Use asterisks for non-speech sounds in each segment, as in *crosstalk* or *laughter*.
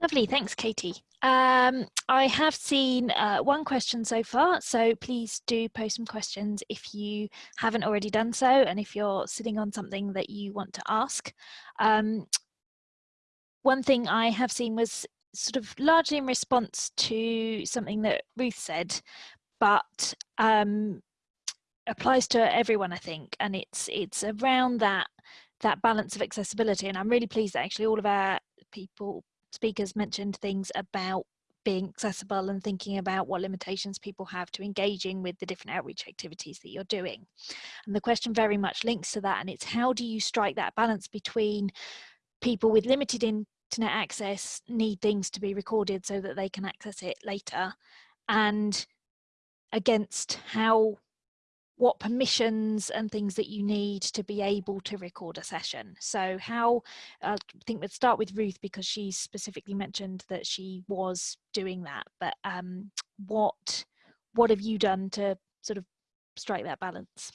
Lovely, thanks Katie. Um, I have seen uh, one question so far, so please do post some questions if you haven't already done so and if you're sitting on something that you want to ask. Um, one thing I have seen was sort of largely in response to something that Ruth said, but um, applies to everyone, I think, and it's it's around that that balance of accessibility. And I'm really pleased that actually all of our people speakers mentioned things about being accessible and thinking about what limitations people have to engaging with the different outreach activities that you're doing. And the question very much links to that and it's how do you strike that balance between people with limited internet access need things to be recorded so that they can access it later and against how what permissions and things that you need to be able to record a session. So how, uh, I think we'd start with Ruth because she specifically mentioned that she was doing that, but um, what, what have you done to sort of strike that balance?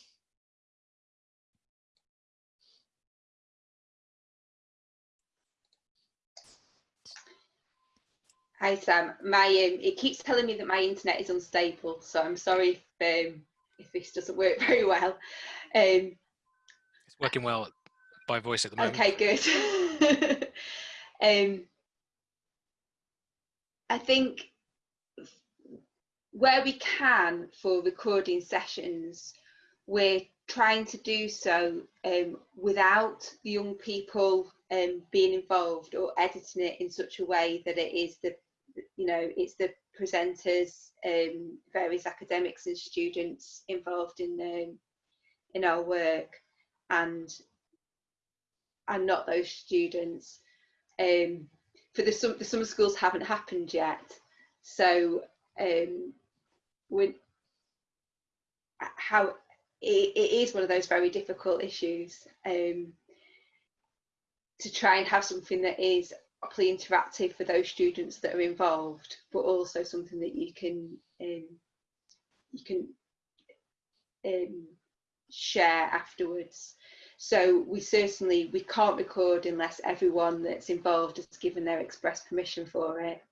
Hi Sam, my um, it keeps telling me that my internet is unstable, so I'm sorry if um, if this doesn't work *laughs* very well. Um, it's working well by voice at the moment. Okay, good. *laughs* um, I think where we can for recording sessions, we're trying to do so um, without the young people um, being involved or editing it in such a way that it is the, you know, it's the presenters, um, various academics and students involved in um, in our work, and and not those students. Um, for the, the summer schools haven't happened yet, so um, when how it, it is one of those very difficult issues um, to try and have something that is properly interactive for those students that are involved, but also something that you can um, you can um, share afterwards. So we certainly we can't record unless everyone that's involved has given their express permission for it.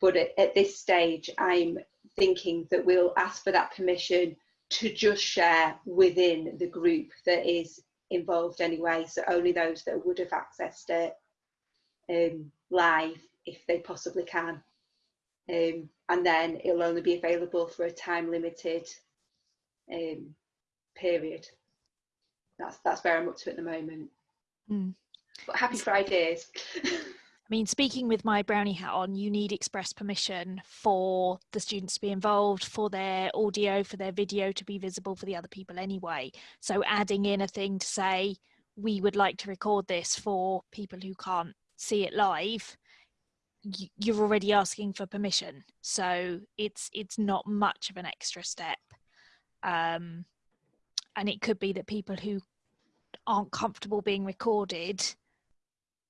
But at, at this stage, I'm thinking that we'll ask for that permission to just share within the group that is involved anyway. So only those that would have accessed it um, live if they possibly can. Um, and then it'll only be available for a time limited um, period. That's that's where I'm up to at the moment. Mm. But happy Fridays. *laughs* I mean, speaking with my brownie hat on, you need express permission for the students to be involved, for their audio, for their video to be visible for the other people anyway. So adding in a thing to say, we would like to record this for people who can't see it live you're already asking for permission. So it's it's not much of an extra step. Um, and it could be that people who aren't comfortable being recorded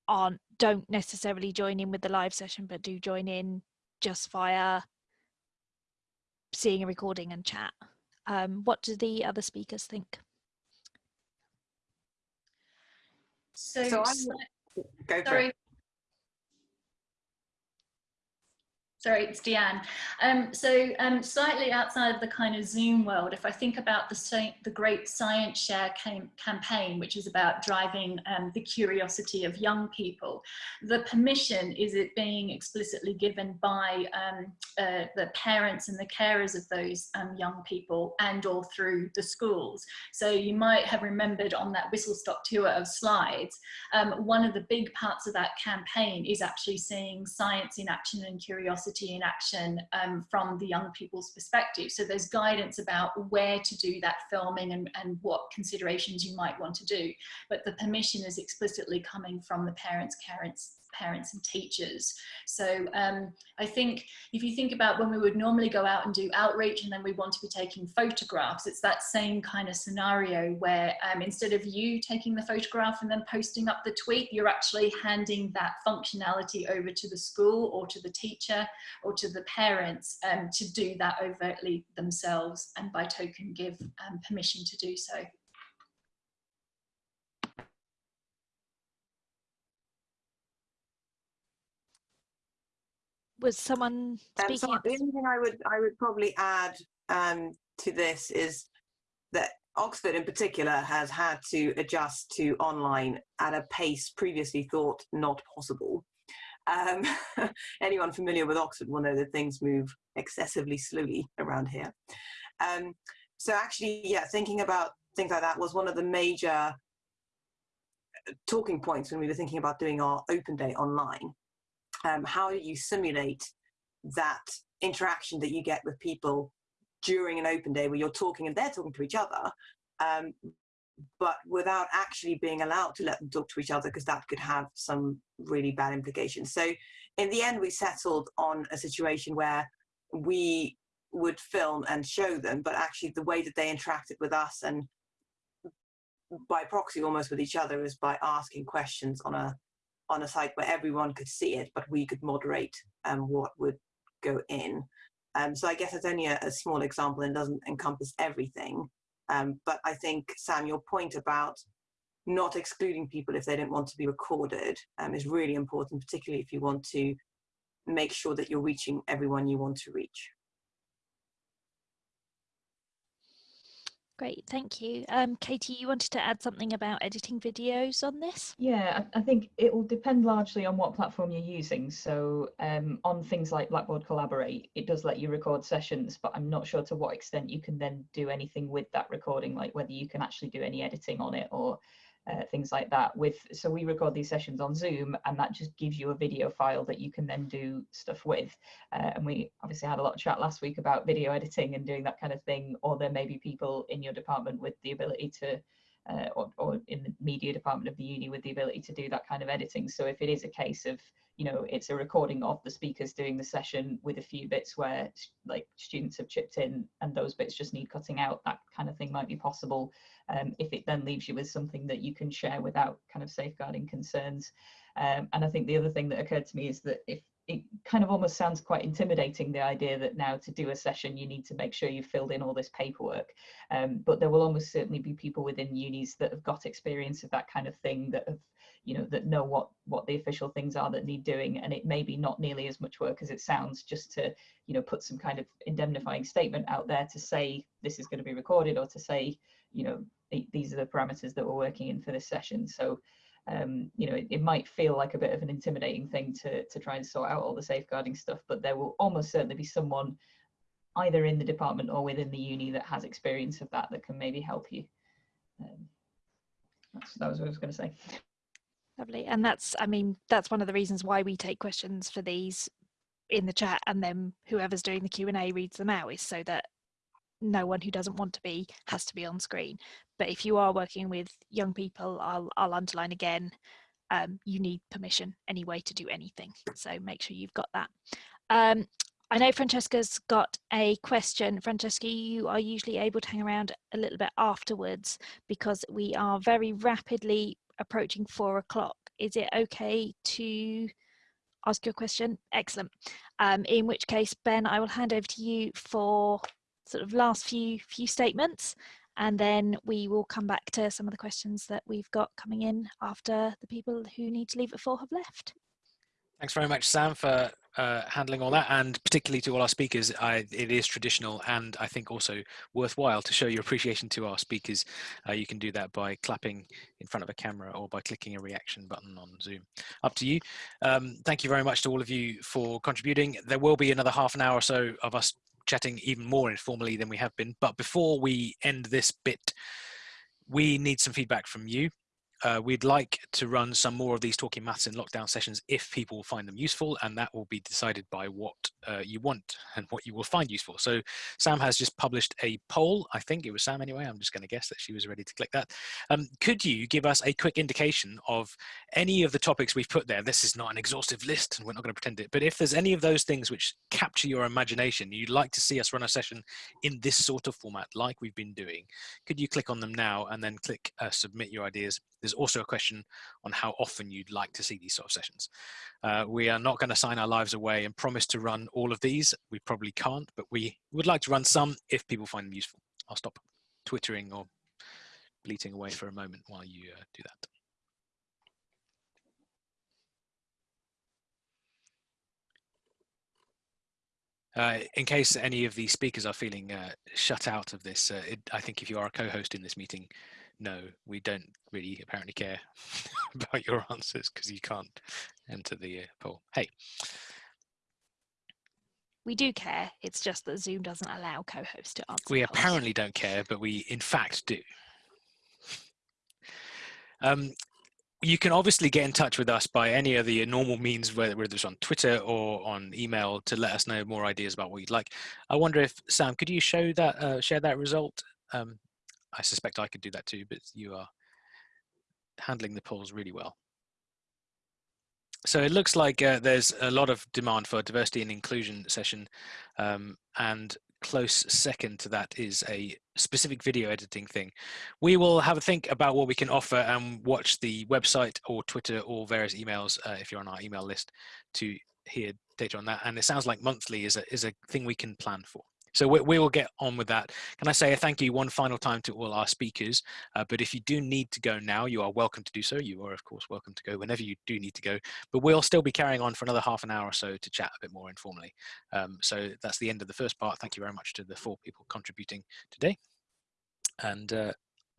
aren't don't necessarily join in with the live session but do join in just via seeing a recording and chat. Um, what do the other speakers think? So, so Go sorry Sorry, it's Deanne. Um, so um, slightly outside of the kind of Zoom world, if I think about the, the Great Science Share cam campaign, which is about driving um, the curiosity of young people, the permission is it being explicitly given by um, uh, the parents and the carers of those um, young people and or through the schools. So you might have remembered on that whistle stop tour of slides, um, one of the big parts of that campaign is actually seeing science in action and curiosity in action um, from the young people's perspective. So there's guidance about where to do that filming and, and what considerations you might want to do. But the permission is explicitly coming from the parents, parents, parents and teachers. So um, I think if you think about when we would normally go out and do outreach and then we want to be taking photographs, it's that same kind of scenario where um, instead of you taking the photograph and then posting up the tweet, you're actually handing that functionality over to the school or to the teacher or to the parents um, to do that overtly themselves and by token give um, permission to do so. Was someone speaking? Um, so the only thing I would I would probably add um, to this is that Oxford in particular has had to adjust to online at a pace previously thought not possible. Um, *laughs* anyone familiar with Oxford will know that things move excessively slowly around here. Um, so actually, yeah, thinking about things like that was one of the major uh, talking points when we were thinking about doing our open day online. Um, how do you simulate that interaction that you get with people during an open day where you're talking and they're talking to each other, um, but without actually being allowed to let them talk to each other because that could have some really bad implications. So in the end, we settled on a situation where we would film and show them, but actually the way that they interacted with us and by proxy almost with each other is by asking questions on a on a site where everyone could see it, but we could moderate um, what would go in. Um, so I guess it's only a, a, small example and doesn't encompass everything. Um, but I think, Sam, your point about not excluding people if they don't want to be recorded um, is really important, particularly if you want to make sure that you're reaching everyone you want to reach. Great, thank you. Um, Katie, you wanted to add something about editing videos on this? Yeah, I, think it will depend largely on what platform you're using. So um, on things like Blackboard Collaborate, it does let you record sessions, but I'm not sure to what extent you can then do anything with that recording, like whether you can actually do any editing on it or uh, things like that with so we record these sessions on zoom and that just gives you a video file that you can then do stuff with. Uh, and we obviously had a lot of chat last week about video editing and doing that kind of thing or there may be people in your department with the ability to uh, or, or in the media department of the uni with the ability to do that kind of editing. So if it is a case of you know it's a recording of the speakers doing the session with a few bits where like students have chipped in and those bits just need cutting out that kind of thing might be possible um, if it then leaves you with something that you can share without kind of safeguarding concerns. Um, and i think the other thing that occurred to me is that if it kind of almost sounds quite intimidating the idea that now to do a session you need to make sure you've filled in all this paperwork. Um, but there will almost certainly be people within unis that have got experience of that kind of thing that have you know that know what what the official things are that need doing. And it may be not nearly as much work as it sounds just to you know put some kind of indemnifying statement out there to say this is going to be recorded or to say you know these are the parameters that we're working in for this session so um, you know it, it, might feel like a bit of an intimidating thing to to try and sort out all the safeguarding stuff but there will almost certainly be someone either in the department or within the uni that has experience of that that can maybe help you um, that's, that was what I was going to say. Lovely. And that's, I mean, that's one of the reasons why we take questions for these in the chat and then whoever's doing the Q&A reads them out is so that no one who doesn't want to be has to be on screen. But if you are working with young people, I'll, I'll underline again, um, you need permission anyway to do anything. So make sure you've got that. Um, I know Francesca's got a question. Francesca, you are usually able to hang around a little bit afterwards because we are very rapidly approaching four o'clock. Is it okay to ask your question? Excellent. Um, in which case, Ben, I will hand over to you for sort of last few few statements, and then we will come back to some of the questions that we've got coming in after the people who need to leave at four have left. Thanks very much, Sam, for uh, handling all that, and particularly to all our speakers. I, it is traditional and I think also worthwhile to show your appreciation to our speakers. Uh, you can do that by clapping in front of a camera or by clicking a reaction button on Zoom. Up to you. Um, thank you very much to all of you for contributing. There will be another half an hour or so of us chatting even more informally than we have been. But before we end this bit, we need some feedback from you uh, we'd like to run some more of these talking maths in lockdown sessions if people find them useful and that will be decided by what uh, you want and what you will find useful. So Sam has just published a poll, I think it was Sam anyway, I'm just going to guess that she was ready to click that. Um, could you give us a quick indication of any of the topics we've put there? This is not an exhaustive list and we're not going to pretend it, but if there's any of those things which capture your imagination, you'd like to see us run a session in this sort of format like we've been doing, could you click on them now and then click uh, submit your ideas there's also a question on how often you'd like to see these sort of sessions. Uh, we are not going to sign our lives away and promise to run all of these. We probably can't, but we would like to run some if people find them useful. I'll stop twittering or bleating away for a moment while you uh, do that. uh, in case any of the speakers are feeling uh, shut out of this, uh, it, I think if you are a co-host in this meeting, no, we don't really apparently care *laughs* about your answers because you can't enter the uh, poll. Hey. We do care. It's just that Zoom doesn't allow co-hosts to answer. We polls. apparently don't care, but we in fact do. Um, you can obviously get in touch with us by any of the normal means, whether, whether it's on Twitter or on email, to let us know more ideas about what you'd like. I wonder if Sam, could you show that, uh, share that result? Um, I suspect I could do that too, but you are handling the polls really well. So it looks like uh, there's a lot of demand for diversity and inclusion session, um, and close second to that is a specific video editing thing. We will have a think about what we can offer and watch the website or Twitter or various emails uh, if you're on our email list to hear data on that. And it sounds like monthly is a, is a thing we can plan for. So we, we, will get on with that. Can I say a thank you one final time to all our speakers? Uh, but if you do need to go now, you are welcome to do so. You are, of course, welcome to go whenever you do need to go. But we'll still be carrying on for another half an hour or so to chat a bit more informally. Um, so that's the end of the first part. Thank you very much to the four people contributing today. And uh,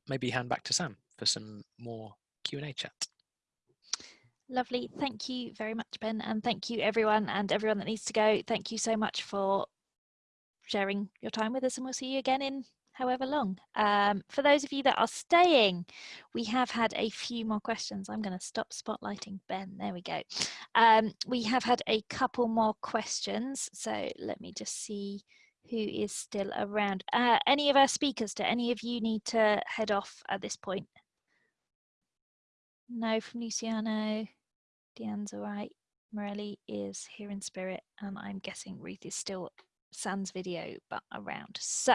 maybe hand back to Sam for some more Q&A chat. Lovely. Thank you very much, Ben. And thank you, everyone, and everyone that needs to go. Thank you so much for sharing your time with us and we'll see you again in however long. Um, for those of you that are staying, we have had a few more questions. I'm going to stop spotlighting Ben. There we go. Um, we have had a couple more questions. So let me just see who is still around. Uh, any of our speakers, do any of you need to head off at this point? No from Luciano. Deanne's all right. Morelli is here in spirit and I'm guessing Ruth is still sans video but around. So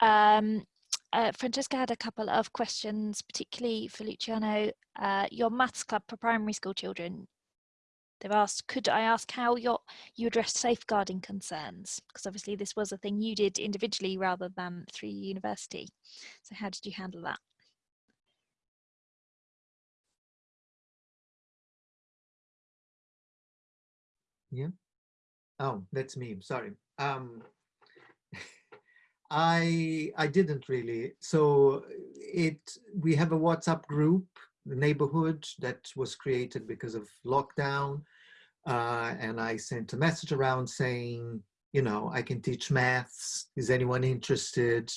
um, uh, Francesca had a couple of questions, particularly for Luciano. Uh, your maths club for primary school children. They've asked, could I ask how your, you addressed safeguarding concerns? Because obviously this was a thing you did individually rather than through university. So how did you handle that? Yeah. Oh, that's me. Sorry. Um, *laughs* I I didn't really. So it we have a WhatsApp group, the neighborhood that was created because of lockdown, uh, and I sent a message around saying, you know, I can teach maths. Is anyone interested?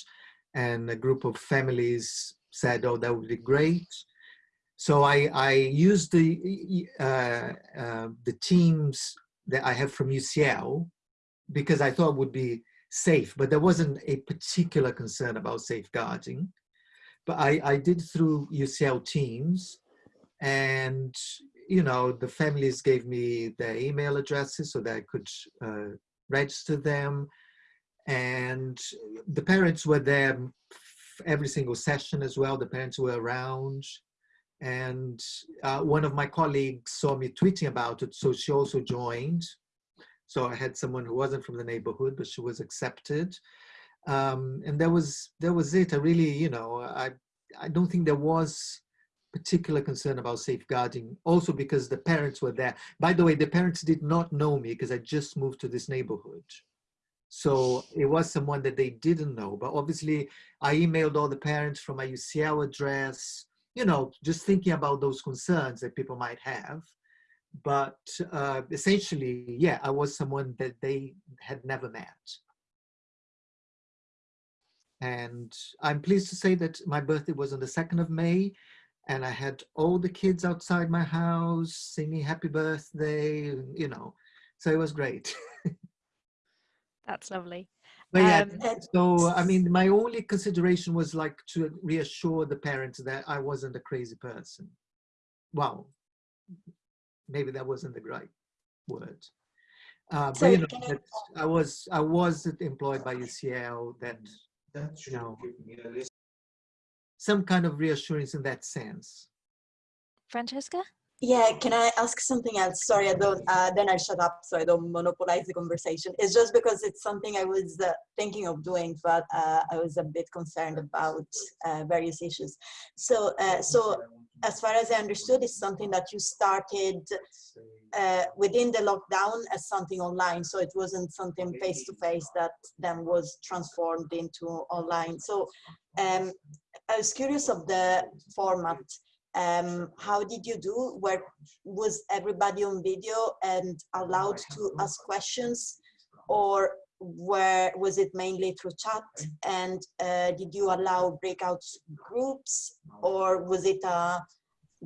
And a group of families said, oh, that would be great. So I I used the uh, uh, the teams that I have from UCL because I thought would be safe, but there wasn't a particular concern about safeguarding. But I, I did through UCL Teams and, you know, the families gave me their email addresses so that I could uh, register them. And the parents were there every single session as well. The parents were around. And uh, one of my colleagues saw me tweeting about it, so she also joined. So I had someone who wasn't from the neighborhood, but she was accepted. Um, and that was that was it. I really, you know, I I don't think there was particular concern about safeguarding. Also because the parents were there. By the way, the parents did not know me because I just moved to this neighborhood. So it was someone that they didn't know. But obviously, I emailed all the parents from my UCL address. You know, just thinking about those concerns that people might have but uh, essentially, yeah, I was someone that they had never met. And I'm pleased to say that my birthday was on the 2nd of May and I had all the kids outside my house singing happy birthday, you know, so it was great. *laughs* That's lovely. But yeah, um, so I mean, my only consideration was like to reassure the parents that I wasn't a crazy person. Well, maybe that wasn't the right word. Uh, so but you know, I was I was employed by UCL that that you know some kind of reassurance in that sense. Francesca. Yeah, can I ask something else? Sorry, I don't. Uh, then I'll shut up so I don't monopolize the conversation. It's just because it's something I was uh, thinking of doing, but uh, I was a bit concerned about uh, various issues. So, uh, so as far as I understood, it's something that you started uh, within the lockdown as something online. So it wasn't something face to face that then was transformed into online. So um, I was curious of the format um, how did you do? Where was everybody on video and allowed to ask questions, or where was it mainly through chat? And uh, did you allow breakout groups, or was it uh,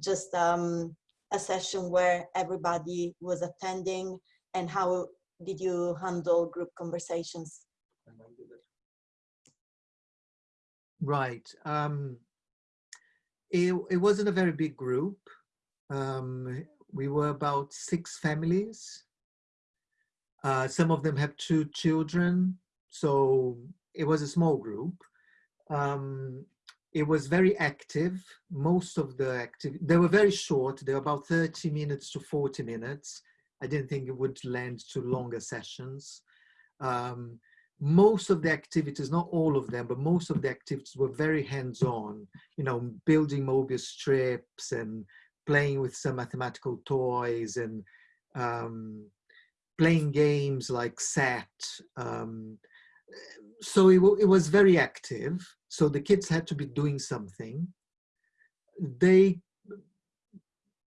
just um, a session where everybody was attending? And how did you handle group conversations? Right. Um, it, it wasn't a very big group. Um, we were about six families. Uh, some of them have two children, so it was a small group. Um, it was very active. Most of the active, they were very short. They were about 30 minutes to 40 minutes. I didn't think it would lend to longer sessions. Um, most of the activities, not all of them, but most of the activities were very hands-on, you know, building Mobius strips and playing with some mathematical toys and um, playing games like SAT. Um, so it, it was very active. So the kids had to be doing something. They,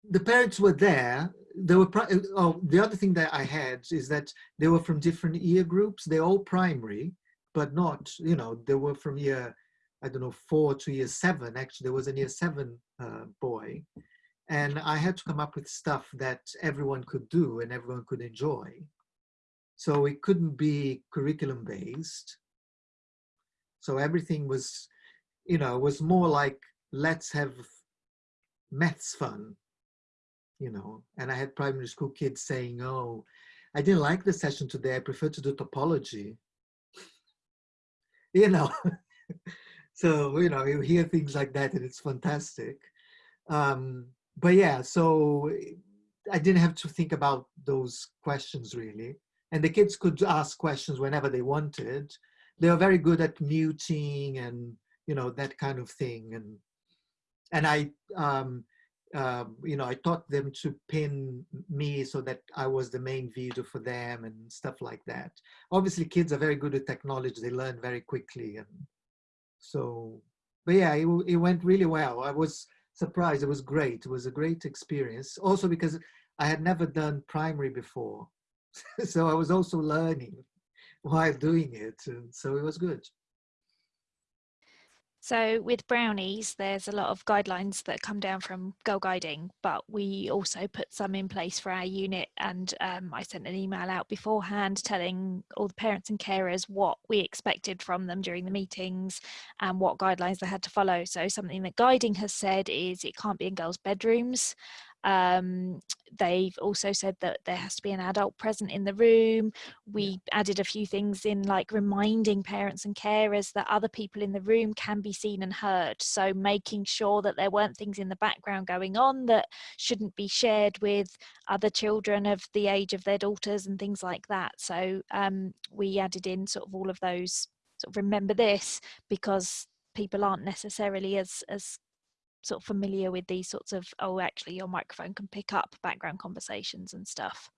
the parents were there there were oh the other thing that i had is that they were from different year groups. They're all primary but not you know they were from year i don't know four to year seven. Actually there was a year seven uh, boy. And i had to come up with stuff that everyone could do and everyone could enjoy. So it couldn't be curriculum based so everything was you know was more like let's have maths fun you know, and I had primary school kids saying, oh, I didn't like the session today. I prefer to do topology. *laughs* you know, *laughs* so, you know, you hear things like that and it's fantastic. Um, but yeah, so I didn't have to think about those questions really. And the kids could ask questions whenever they wanted. They were very good at muting and, you know, that kind of thing. And, and I, um, um, you know, I taught them to pin me so that I was the main video for them and stuff like that. Obviously, kids are very good at technology. They learn very quickly. And so, but yeah, it, it went really well. I was surprised. It was great. It was a great experience. Also because I had never done primary before. *laughs* so I was also learning while doing it. And so it was good. So with brownies, there's a lot of guidelines that come down from Girl Guiding, but we also put some in place for our unit. And um, I sent an email out beforehand telling all the parents and carers what we expected from them during the meetings and what guidelines they had to follow. So something that Guiding has said is it can't be in girls' bedrooms. Um, they've also said that there has to be an adult present in the room. We yeah. added a few things in like reminding parents and carers that other people in the room can be seen and heard. So making sure that there weren't things in the background going on that shouldn't be shared with other children of the age of their daughters and things like that. So um, we added in sort of all of those sort of remember this because people aren't necessarily as as sort of familiar with these sorts of oh actually your microphone can pick up background conversations and stuff.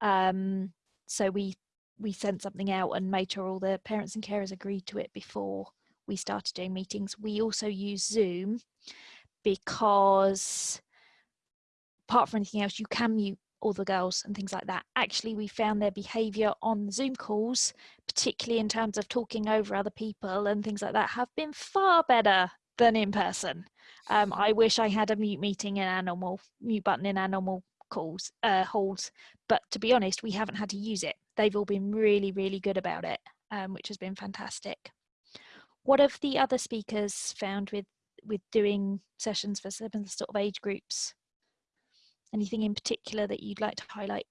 Um, so we we sent something out and made sure all the parents and carers agreed to it before we started doing meetings. We also use zoom because apart from anything else you can mute all the girls and things like that. Actually we found their behavior on zoom calls particularly in terms of talking over other people and things like that have been far better than in person um, I wish I had a mute meeting in normal mute button in normal calls uh, halls, but to be honest, we haven't had to use it. They've all been really, really good about it, um, which has been fantastic. What have the other speakers found with with doing sessions for similar sort of age groups? Anything in particular that you'd like to highlight?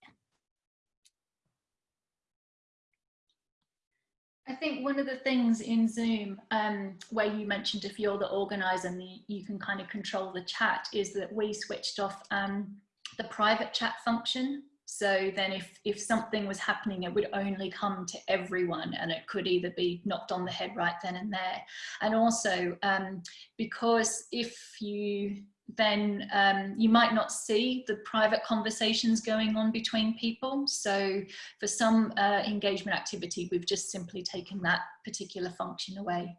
I think one of the things in Zoom, um, where you mentioned if you're the organizer and the, you can kind of control the chat, is that we switched off um, the private chat function. So then if, if something was happening, it would only come to everyone and it could either be knocked on the head right then and there. And also um, because if you then um, you might not see the private conversations going on between people. So for some uh, engagement activity, we've just simply taken that particular function away.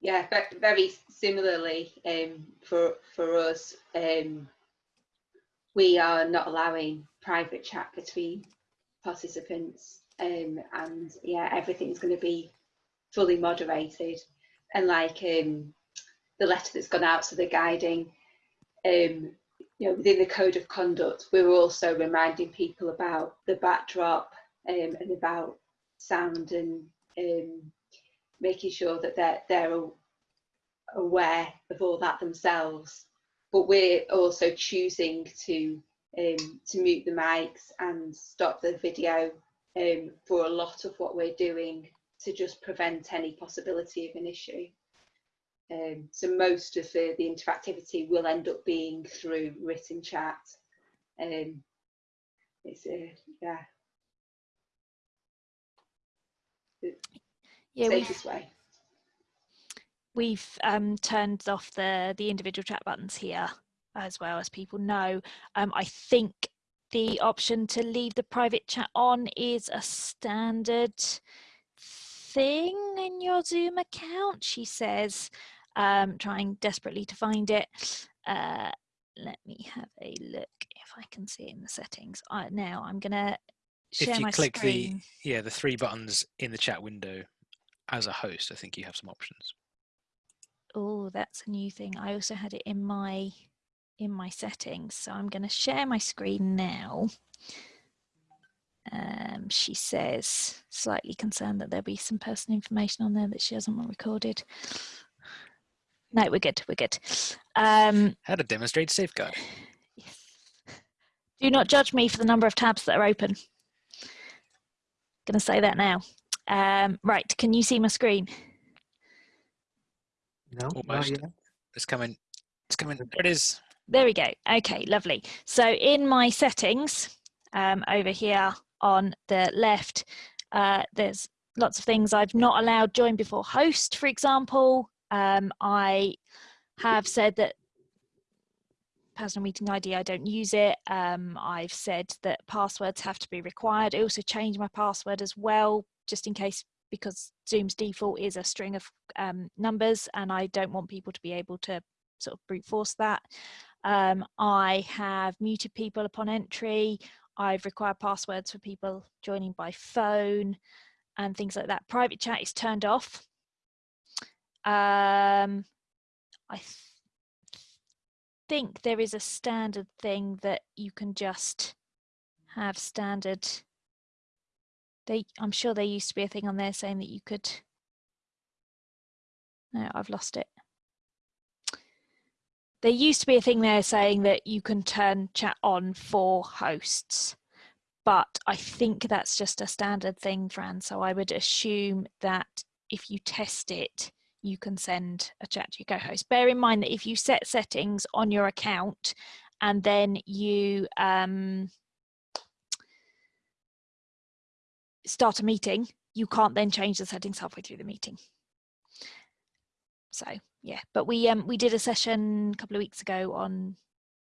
Yeah, very similarly um, for, for us, um, we are not allowing private chat between participants um, and yeah, everything's going to be fully moderated and like um, the letter that's gone out to the guiding um, you know within the code of conduct we were also reminding people about the backdrop um, and about sound and um, making sure that they're, they're aware of all that themselves. But we're also choosing to um, to mute the mics and stop the video um, for a lot of what we're doing to just prevent any possibility of an issue. Um, so most of the, the interactivity will end up being through written chat. Um, it's a, uh, yeah. yeah, safest way. We've um, turned off the, the individual chat buttons here as well as people know. Um, I think the option to leave the private chat on is a standard thing in your Zoom account, she says, um, trying desperately to find it. Uh, let me have a look if I can see it in the settings. Uh, now I'm going to share. If you my click screen. the yeah the three buttons in the chat window as a host, I think you have some options. Oh, that's a new thing. I also had it in my in my settings. So I'm going to share my screen now. Um, she says, slightly concerned that there'll be some personal information on there that she hasn't want recorded. No, we're good, we're good. Um, How to demonstrate safeguard. yes. Do not judge me for the number of tabs that are open. Gonna say that now. Um, right, can you see my screen? No, not Almost. yet. It's coming. It's coming. There it is. There we go. Okay, lovely. So in my settings um, over here on the left, uh, there's lots of things I've not allowed join before host, for example. Um, I have said that personal meeting ID, I don't use it. Um, I've said that passwords have to be required. I also changed my password as well, just in case, because Zoom's default is a string of um, numbers and I don't want people to be able to sort of brute force that. Um, I have muted people upon entry. I've required passwords for people joining by phone and things like that. Private chat is turned off. Um, I th think there is a standard thing that you can just have standard. They, I'm sure there used to be a thing on there saying that you could. No, I've lost it there used to be a thing there saying that you can turn chat on for hosts but I think that's just a standard thing, Fran. So I would assume that if you test it, you can send a chat to your co-host. Bear in mind that if you set settings on your account and then you um, start a meeting, you can't then change the settings halfway through the meeting. So yeah, but we um we did a session a couple of weeks ago on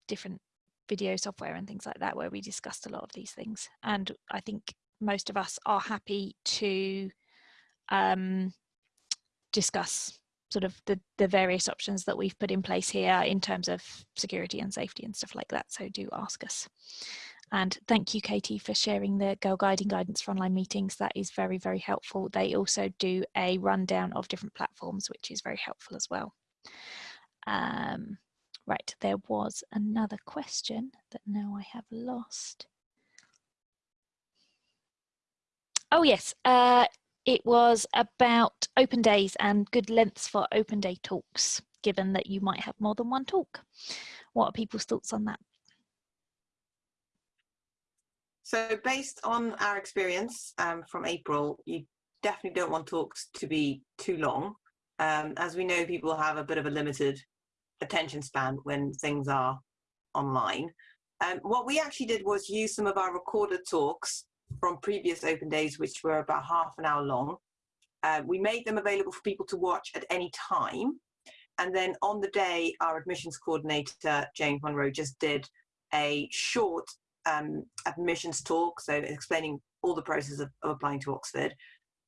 different video software and things like that where we discussed a lot of these things and I think most of us are happy to um, discuss sort of the, the various options that we've put in place here in terms of security and safety and stuff like that so do ask us and thank you Katie for sharing the Girl Guiding guidance for online meetings that is very very helpful they also do a rundown of different platforms which is very helpful as well um, Right, there was another question that now I have lost. Oh yes, uh, it was about open days and good lengths for open day talks, given that you might have more than one talk. What are people's thoughts on that? So based on our experience um, from April, you definitely don't want talks to be too long. Um, as we know, people have a bit of a limited attention span when things are online. Um, what we actually did was use some of our recorded talks from previous open days, which were about half an hour long. Uh, we made them available for people to watch at any time. And then on the day, our admissions coordinator, Jane Monroe, just did a short um, admissions talk, so explaining all the process of, of applying to Oxford,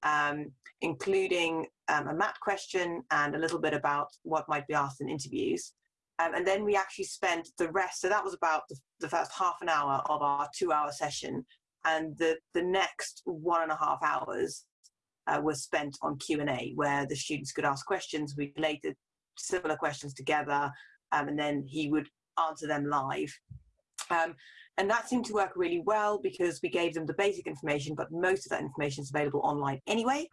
um, including um, a MAT question and a little bit about what might be asked in interviews. Um, and then we actually spent the rest, so that was about the, the first half an hour of our two hour session. And the, the next one and a half hours uh, was spent on Q&A, where the students could ask questions. We related similar questions together, um, and then he would answer them live. Um, and that seemed to work really well because we gave them the basic information, but most of that information is available online anyway.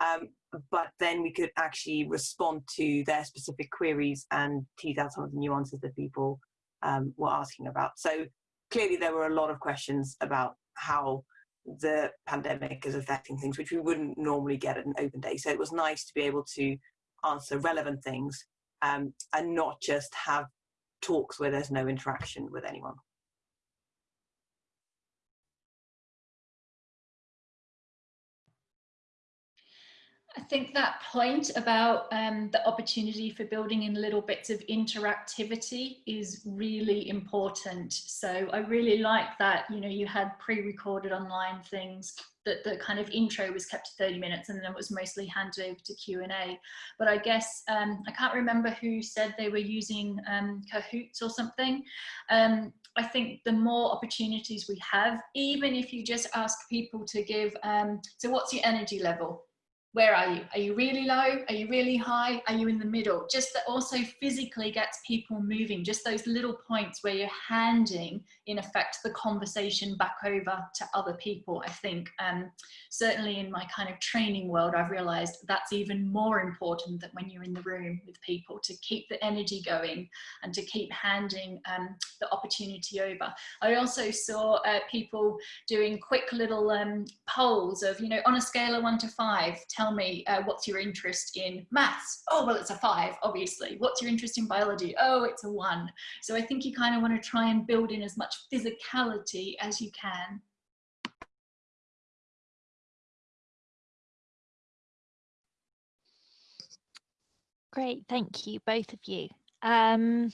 Um, but then we could actually respond to their specific queries and tease out some of the nuances that people um, were asking about. So clearly there were a lot of questions about how the pandemic is affecting things, which we wouldn't normally get at an open day. So it was nice to be able to answer relevant things um, and not just have talks where there's no interaction with anyone. I think that point about um, the opportunity for building in little bits of interactivity is really important. So I really like that, you know, you had pre-recorded online things that the kind of intro was kept to 30 minutes and then it was mostly handed over to Q&A. But I guess, um, I can't remember who said they were using um, Kahoots or something. Um, I think the more opportunities we have, even if you just ask people to give, um, so what's your energy level? Where are you? Are you really low? Are you really high? Are you in the middle? Just that also physically gets people moving, just those little points where you're handing, in effect, the conversation back over to other people, I think. Um, certainly in my kind of training world, I've realized that's even more important than when you're in the room with people to keep the energy going and to keep handing um, the opportunity over. I also saw uh, people doing quick little um, polls of, you know, on a scale of one to five, tell me uh, what's your interest in maths? Oh, well, it's a five, obviously. What's your interest in biology? Oh, it's a one. So I think you kind of want to try and build in as much physicality as you can. Great, thank you, both of you. Um,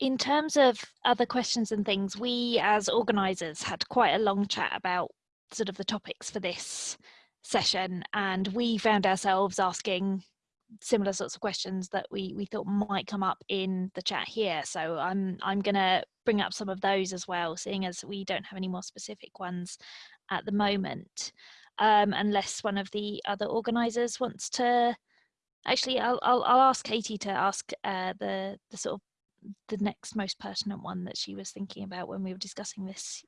in terms of other questions and things, we as organisers had quite a long chat about sort of the topics for this session and we found ourselves asking similar sorts of questions that we we thought might come up in the chat here. So i'm i'm gonna bring up some of those as well seeing as we don't have any more specific ones at the moment. Um, unless one of the other organizers wants to actually i'll i'll, I'll ask katie to ask uh, the the sort of the next most pertinent one that she was thinking about when we were discussing this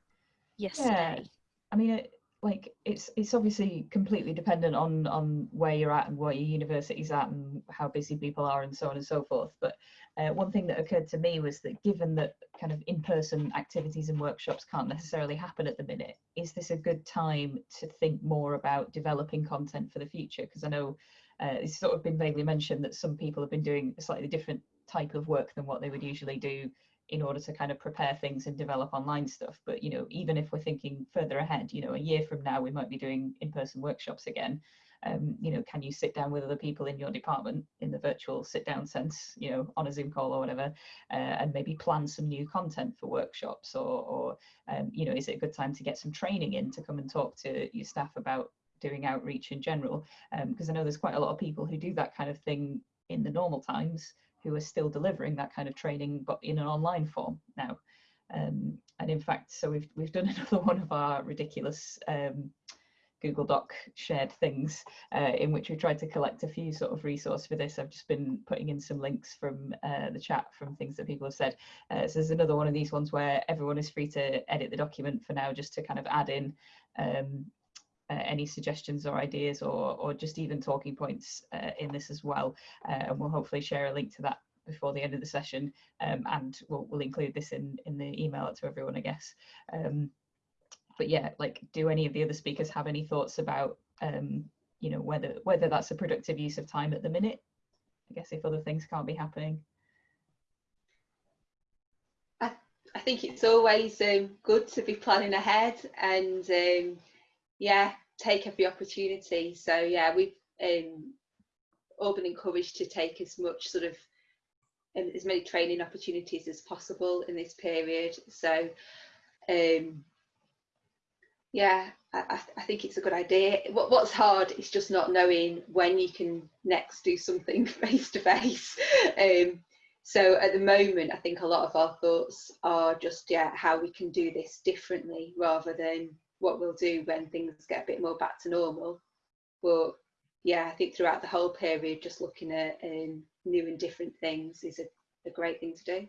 yesterday. Yeah. i mean it, like it's it's obviously completely dependent on on where you're at and what your university's at and how busy people are and so on and so forth. But uh, one thing that occurred to me was that given that kind of in-person activities and workshops can't necessarily happen at the minute is this a good time to think more about developing content for the future? Because i know uh, it's sort of been vaguely mentioned that some people have been doing a slightly different type of work than what they would usually do in order to kind of prepare things and develop online stuff. But you know even if we're thinking further ahead you know a year from now we might be doing in-person workshops again. Um, you know can you sit down with other people in your department in the virtual sit down sense you know on a zoom call or whatever uh, and maybe plan some new content for workshops? Or, or um, you know is it a good time to get some training in to come and talk to your staff about doing outreach in general? Because um, i know there's quite a lot of people who do that kind of thing in the normal times who are still delivering that kind of training, but in an online form now. Um, and in fact, so we've we've done *laughs* another one of our ridiculous um, Google Doc shared things uh, in which we tried to collect a few sort of resource for this. I've just been putting in some links from uh, the chat from things that people have said. Uh, so there's another one of these ones where everyone is free to edit the document for now, just to kind of add in um, uh, any suggestions or ideas or, or just even talking points uh, in this as well. Uh, and we'll hopefully share a link to that before the end of the session um, and we'll, we'll, include this in, in the email to everyone, I guess. Um, but yeah, like, do any of the other speakers have any thoughts about, um, you know, whether whether that's a productive use of time at the minute? I guess if other things can't be happening. I, I think it's always um, good to be planning ahead and um, yeah, take every opportunity. So yeah, we've um, all been encouraged to take as much sort of um, as many training opportunities as possible in this period. So um, yeah, I, I, think it's a good idea. What, what's hard is just not knowing when you can next do something face to face. So at the moment, I think a lot of our thoughts are just yeah how we can do this differently rather than what we'll do when things get a bit more back to normal. But yeah, I think throughout the whole period, just looking at um, new and different things is a, a great thing to do.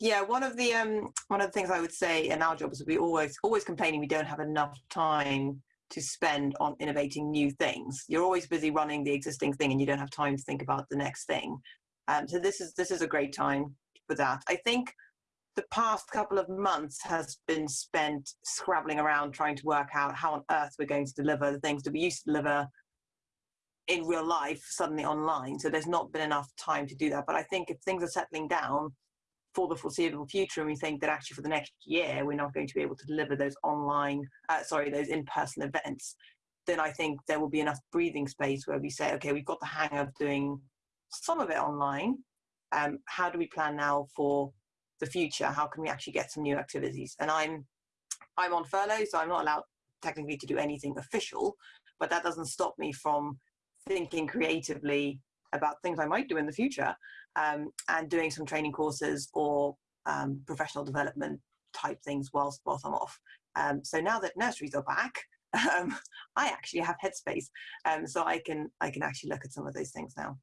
Yeah, one of the um one of the things I would say in our jobs is we always always complaining we don't have enough time to spend on innovating new things. You're always busy running the existing thing and you don't have time to think about the next thing. Um, so this is this is a great time for that. I think the past couple of months has been spent scrabbling around trying to work out how on earth we're going to deliver the things that we used to deliver in real life suddenly online. So there's not been enough time to do that. But I think if things are settling down, for the foreseeable future and we think that actually for the next year we're not going to be able to deliver those online uh, sorry those in-person events then i think there will be enough breathing space where we say okay we've got the hang of doing some of it online um, how do we plan now for the future how can we actually get some new activities and i'm i'm on furlough so i'm not allowed technically to do anything official but that doesn't stop me from thinking creatively about things i might do in the future um, and doing some training courses or um, professional development type things whilst whilst I'm off. Um, so now that nurseries are back, *laughs* um, I actually have headspace, um, so I can I can actually look at some of those things now.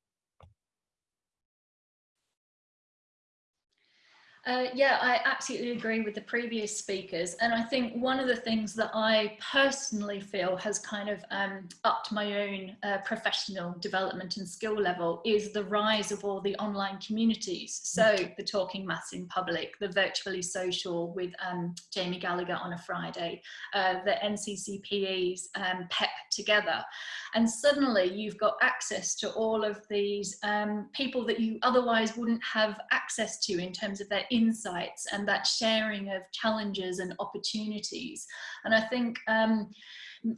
Uh, yeah, I absolutely agree with the previous speakers. And I think one of the things that I personally feel has kind of um, upped my own uh, professional development and skill level is the rise of all the online communities. So the Talking Maths in Public, the Virtually Social with um, Jamie Gallagher on a Friday, uh, the NCCPE's um, PEP Together. And suddenly you've got access to all of these um, people that you otherwise wouldn't have access to in terms of their insights and that sharing of challenges and opportunities. And I think um,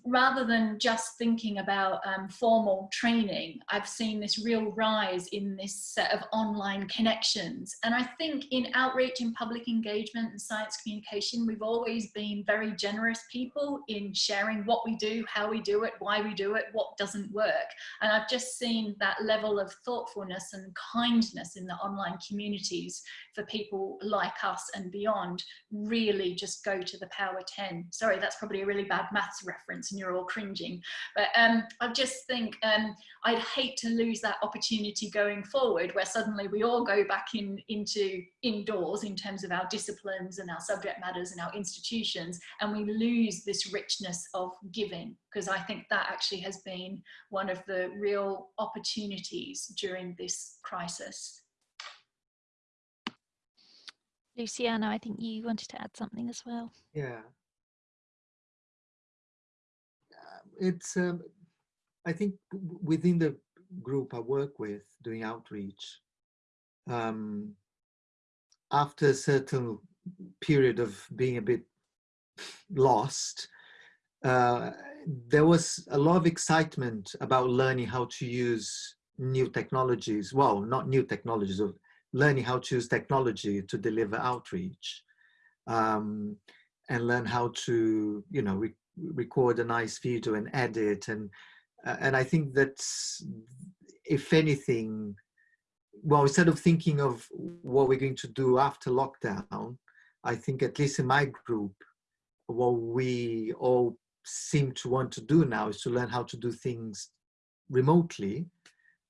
rather than just thinking about um, formal training, I've seen this real rise in this set of online connections. And I think in outreach and public engagement and science communication, we've always been very generous people in sharing what we do, how we do it, why we do it, what doesn't work. And I've just seen that level of thoughtfulness and kindness in the online communities for people like us and beyond really just go to the power 10. Sorry, that's probably a really bad maths reference reference and you're all cringing. But um, I just think um, I'd hate to lose that opportunity going forward where suddenly we all go back in into indoors in terms of our disciplines and our subject matters and our institutions and we lose this richness of giving because I think that actually has been one of the real opportunities during this crisis. Luciana, I think you wanted to add something as well. Yeah, it's um, I think within the group I work with doing outreach, um, after a certain period of being a bit lost, uh, there was a lot of excitement about learning how to use new technologies. Well, not new technologies, of learning how to use technology to deliver outreach um, and learn how to, you know, record a nice video and edit and uh, and I think that if anything well instead of thinking of what we're going to do after lockdown I think at least in my group what we all seem to want to do now is to learn how to do things remotely.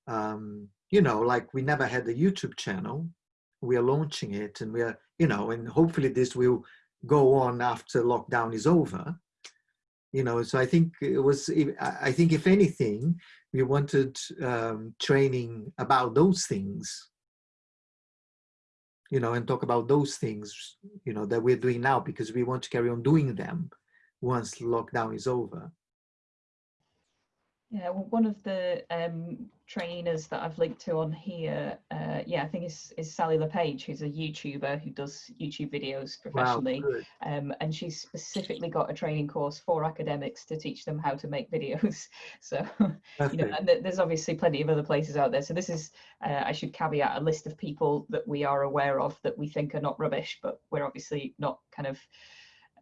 Um, you know like we never had a YouTube channel. We are launching it and we are you know and hopefully this will go on after lockdown is over you know so i think it was i think if anything we wanted um, training about those things you know, and talk about those things, you know, that we're doing now because we want to carry on doing them once lockdown is over. Yeah, well, one of the um, trainers that I've linked to on here, uh, yeah, I think is, is Sally LePage, who's a YouTuber who does YouTube videos professionally. Wow, um, and she's specifically got a training course for academics to teach them how to make videos. *laughs* So, you know, and th- there's obviously plenty of other places out there. So this is, uh, I should caveat a list of people that we are aware of that we think are not rubbish, but we're obviously not kind of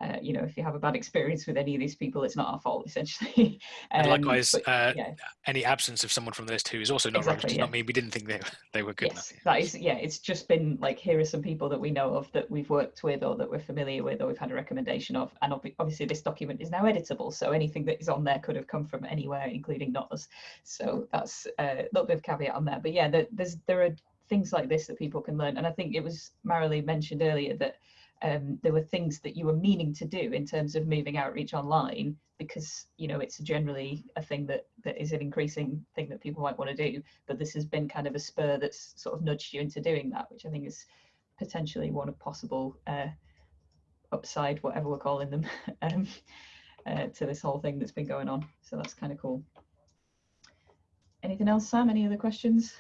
uh, you know, if you have a bad experience with any of these people, it's not our fault, *laughs* essentially. And Um, likewise, but uh, yeah, any absence of someone from the list who is also not Exactly, does yeah. not mean we didn't think they, they were good yes, enough. that is, yeah, it's just been like, here are some people that we know of that we've worked with or that we're familiar with or we've had a recommendation of. And obvi- obviously, this document is now editable. So anything that is on there could have come from anywhere, including not us. So that's uh, a little bit of caveat on that. But yeah, there, there's, there are things like this that people can learn. And I think it was Marilee mentioned earlier that um, there were things that you were meaning to do in terms of moving outreach online because you know it's generally a thing that that is an increasing thing that people might want to do but this has been kind of a spur that's sort of nudged you into doing that which i think is potentially one of possible uh, upside whatever we're calling them *laughs* um, uh, to this whole thing that's been going on. So that's kind of cool. Anything else sam? Any other questions?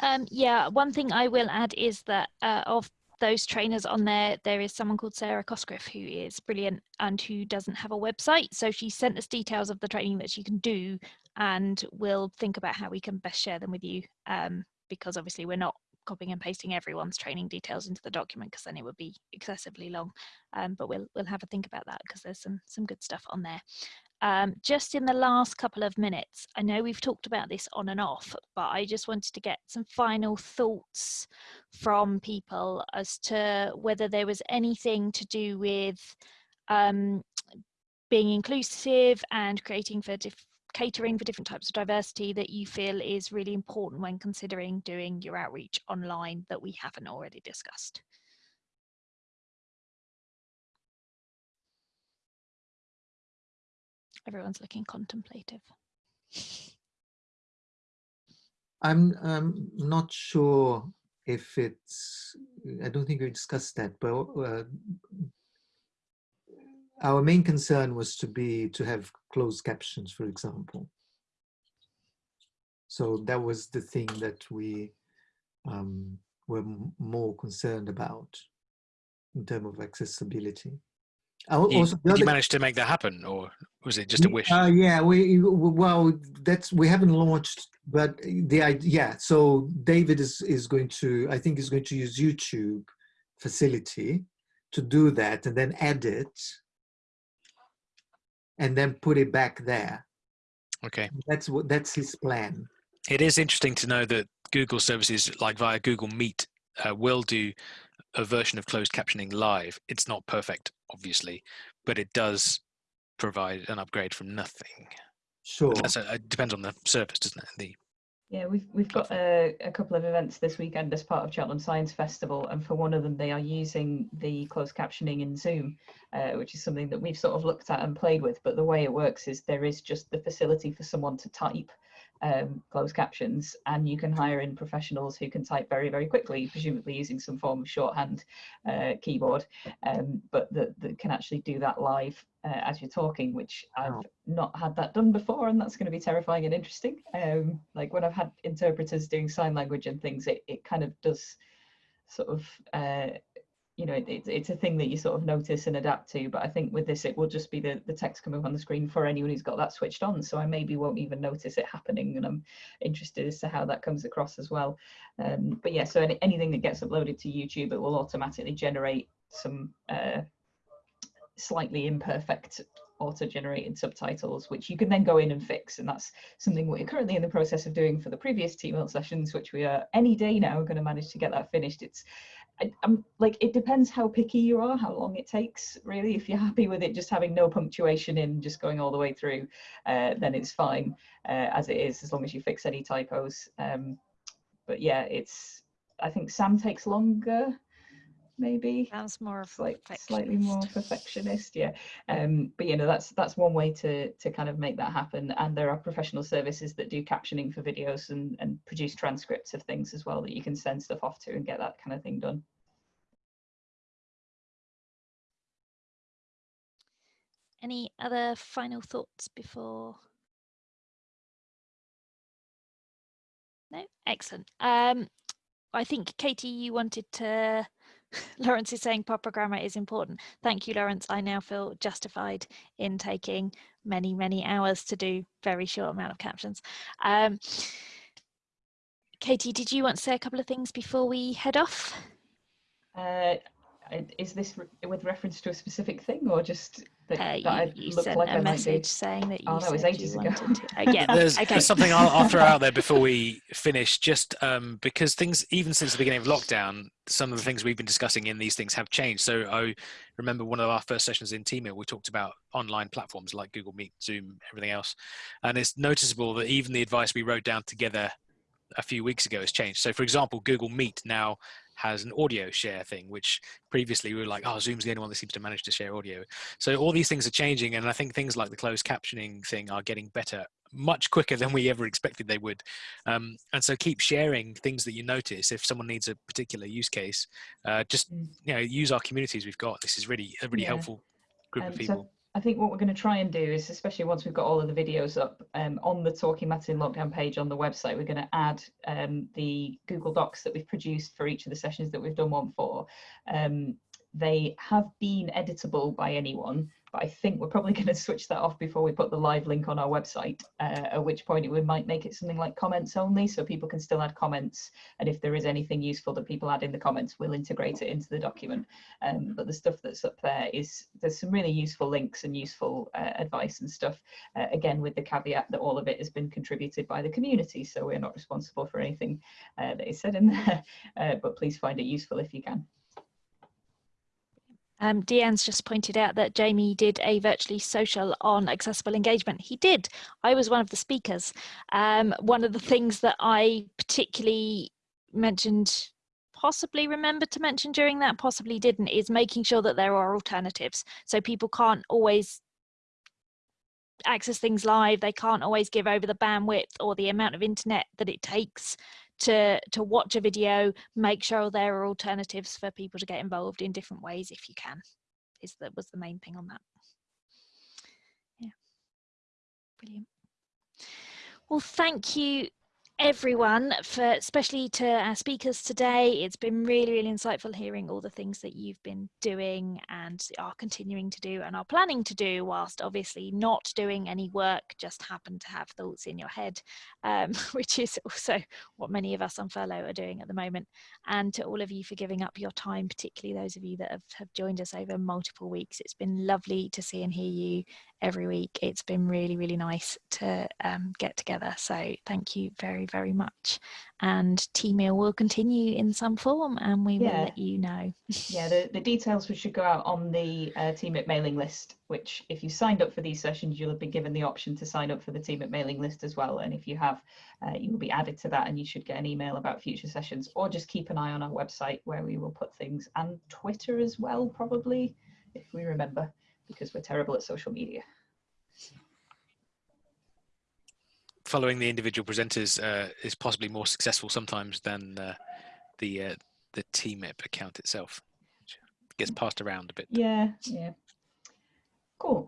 Um, yeah, one thing I will add is that uh, of those trainers on there, there is someone called Sarah Cosgriff who is brilliant and who doesn't have a website. So she sent us details of the training that she can do, and we'll think about how we can best share them with you. Um, because obviously we're not copying and pasting everyone's training details into the document because then it would be excessively long. Um, but we'll we'll have a think about that because there's some some good stuff on there. Um, just in the last couple of minutes, I know we've talked about this on and off, but I just wanted to get some final thoughts from people as to whether there was anything to do with um, being inclusive and creating for catering for different types of diversity that you feel is really important when considering doing your outreach online that we haven't already discussed. Everyone's looking contemplative. I'm I'm not sure if it's. I don't think we discussed that, but uh, our main concern was to be to have closed captions, for example. So that was the thing that we um, were more concerned about in terms of accessibility. Al- You, Also, did you manage to make that happen, or was it just a wish? Uh, yeah, we well, that's we haven't launched, but the idea. Yeah, so David is is going to. I think is going to use YouTube facility to do that, and then edit, and then put it back there. okay. That's what that's his plan. It is interesting to know that Google services, like via Google Meet, uh, will do a version of closed captioning live. It's not perfect, obviously, but it does provide an upgrade from nothing. Sure. That's a, it depends on the service, doesn't it? The Yeah, we've we've got a, a couple of events this weekend as part of Cheltenham Science Festival, and for one of them, they are using the closed captioning in Zoom, uh, which is something that we've sort of looked at and played with. But the way it works is there is just the facility for someone to type um, closed captions, and you can hire in professionals who can type very very quickly, presumably using some form of shorthand uh, keyboard, um, but that, that can actually do that live uh, as you're talking, which I've not had that done before, and that's going to be terrifying and interesting. Um, like when I've had interpreters doing sign language and things, it, it kind of does sort of, uh, you know, it, it's a thing that you sort of notice and adapt to. But I think with this, it will just be the, the text coming up on the screen for anyone who's got that switched on. So I maybe won't even notice it happening, and I'm interested as to how that comes across as well. Um, but yeah, so any, anything that gets uploaded to YouTube, it will automatically generate some uh, slightly imperfect auto-generated subtitles which you can then go in and fix and that's something we're currently in the process of doing for the previous T-Melt sessions which we are any day now going to manage to get that finished it's I, I'm like it depends how picky you are how long it takes really. If you're happy with it just having no punctuation in just going all the way through uh, then it's fine uh, as it is as long as you fix any typos um, but yeah it's I think Sam takes longer maybe. Sounds more like slightly more perfectionist yeah. Um but you know that's that's one way to to kind of make that happen. And there are professional services that do captioning for videos and and produce transcripts of things as well that you can send stuff off to and get that kind of thing done. Any other final thoughts before? No? Excellent. Um I think Katie, you wanted to *laughs* Lawrence is saying proper grammar is important. Thank you, Lawrence. I now feel justified in taking many, many hours to do very short amount of captions. Um, Katie, did you want to say a couple of things before we head off? Uh, is this re with reference to a specific thing or just that, uh, that you, you I sent like a message saying that you oh, that was ages you ago. to. *laughs* Uh, yeah, there's, okay. there's something I'll, I'll throw out there *laughs* before we finish just um, because things even since the beginning of lockdown some of the things we've been discussing in these things have changed so i remember one of our first sessions in teamit we talked about online platforms like google meet zoom everything else and it's noticeable that even the advice we wrote down together a few weeks ago has changed so for example google meet now has an audio share thing, which previously we were like, oh, Zoom's the only one that seems to manage to share audio. So all these things are changing, and I think things like the closed captioning thing are getting better much quicker than we ever expected they would. Um, and so keep sharing things that you notice. If someone needs a particular use case, uh, just Mm. you know use our communities we've got. This is really a really Yeah. helpful group Um, of so people. I think what we're going to try and do is, especially once we've got all of the videos up um, on the Talking Maths in Lockdown page on the website, we're going to add um, the Google Docs that we've produced for each of the sessions that we've done one for. Um, they have been editable by anyone, but I think we're probably *laughs* going to switch that off before we put the live link on our website, uh, at which point we might make it something like comments only, so people can still add comments. And if there is anything useful that people add in the comments, we'll integrate it into the document. Um, but the stuff that's up there is there's some really useful links and useful uh, advice and stuff. Uh, again, with the caveat that all of it has been contributed by the community, so we're not responsible for anything uh, that is said in *laughs* there. Uh, but please find it useful if you can. Um, Deanne's just pointed out that Jamie did a virtually social on accessible engagement. He did. I was one of the speakers. Um, one of the things that I particularly mentioned, possibly remembered to mention during that, possibly didn't, is making sure that there are alternatives. So people can't always access things live. They can't always give over the bandwidth or the amount of internet that it takes to to watch a video make sure there are alternatives for people to get involved in different ways if you can is that was the main thing on that. Yeah. Brilliant. Well thank you everyone for especially to our speakers today. It's been really really insightful hearing all the things that you've been doing and are continuing to do and are planning to do whilst obviously not doing any work just happen to have thoughts in your head um, *laughs* which is also what many of us on furlough are doing at the moment. And to all of you for giving up your time particularly those of you that have, have joined us over multiple weeks it's been lovely to see and hear you every week. It's been really really nice to um, get together. So thank you very very much. And T-Meal will continue in some form and we will let you know. Yeah, *laughs* the, the details should go out on the uh, Teamit mailing list, which if you signed up for these sessions, you'll have been given the option to sign up for the Teamit mailing list as well. And if you have, uh, you will be added to that and you should get an email about future sessions or just keep an eye on our website where we will put things and Twitter as well, probably, if we remember, because we're terrible at social media. Following the individual presenters uh, is possibly more successful sometimes than uh, the uh, the TMIP account itself. Which gets passed around a bit. Yeah, yeah. Cool.